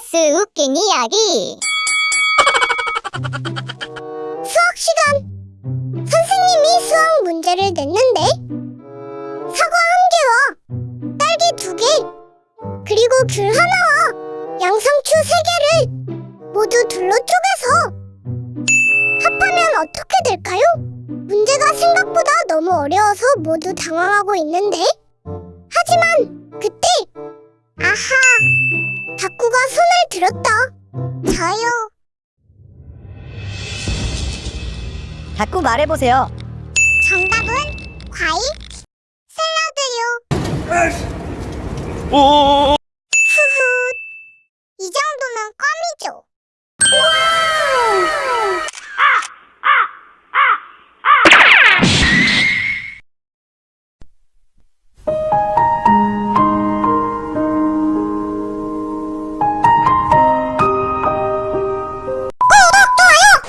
클래스 웃긴 이야기. 수학 시간. 선생님이 수학 문제를 냈는데 사과 한 개와 딸기 두 개, 그리고 귤 하나와 양상추 세 개를 모두 둘러 쪼개서 합하면 어떻게 될까요? 문제가 생각보다 너무 어려워서 모두 당황하고 있는데 하지만 그때 아하 다꾸가 손을 들었다. 저요. 자꾸 말해보세요. 정답은 과일 샐러드요. 오